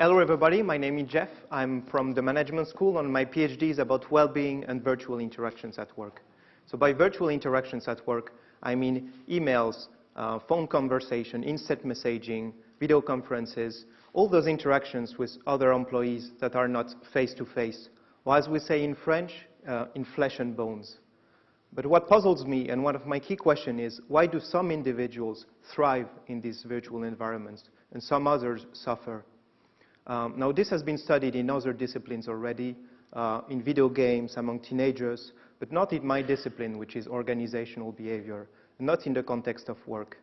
hello everybody, my name is Jeff. I'm from the management school and my PhD is about well-being and virtual interactions at work. So by virtual interactions at work, I mean emails, uh, phone conversation, instant messaging, video conferences, all those interactions with other employees that are not face-to-face, -face, or as we say in French, uh, in flesh and bones. But what puzzles me, and one of my key questions is, why do some individuals thrive in these virtual environments and some others suffer? Um, now, this has been studied in other disciplines already, uh, in video games, among teenagers, but not in my discipline, which is organizational behavior, not in the context of work.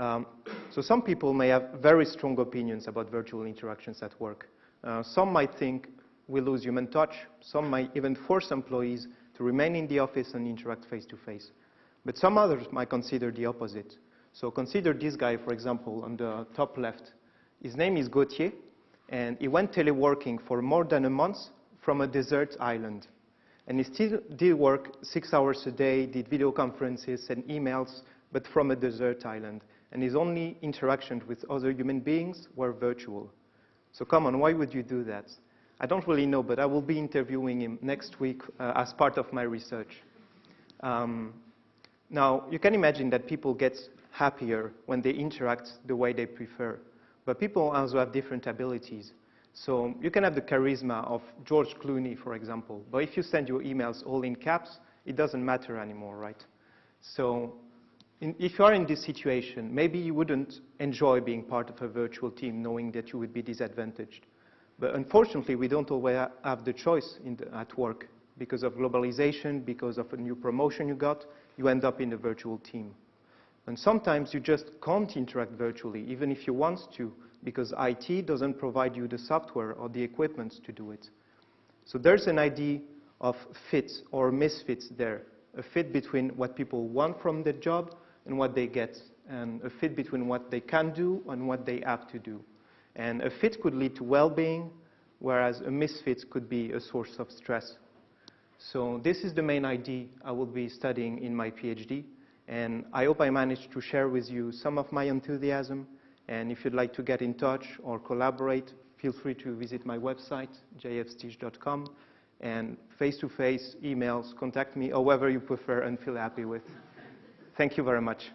Um, so some people may have very strong opinions about virtual interactions at work. Uh, some might think we lose human touch. Some might even force employees to remain in the office and interact face-to-face. -face. But some others might consider the opposite. So consider this guy, for example, on the top left. His name is Gauthier, and he went teleworking for more than a month from a desert island. And he still did work six hours a day, did video conferences and emails, but from a desert island. And his only interactions with other human beings were virtual. So come on, why would you do that? I don't really know, but I will be interviewing him next week uh, as part of my research. Um, now, you can imagine that people get happier when they interact the way they prefer. But people also have different abilities. So you can have the charisma of George Clooney, for example. But if you send your emails all in caps, it doesn't matter anymore, right? So in, if you are in this situation, maybe you wouldn't enjoy being part of a virtual team knowing that you would be disadvantaged. But unfortunately, we don't always have the choice the, at work. Because of globalization, because of a new promotion you got, you end up in a virtual team. And sometimes you just can't interact virtually, even if you want to, because IT doesn't provide you the software or the equipment to do it. So there's an idea of fit or misfits there, a fit between what people want from their job and what they get, and a fit between what they can do and what they have to do. And a fit could lead to well-being, whereas a misfit could be a source of stress. So this is the main idea I will be studying in my PhD. And I hope I managed to share with you some of my enthusiasm. And if you'd like to get in touch or collaborate, feel free to visit my website, jfstich.com. And face-to-face -face, emails, contact me, however you prefer and feel happy with. Thank you very much.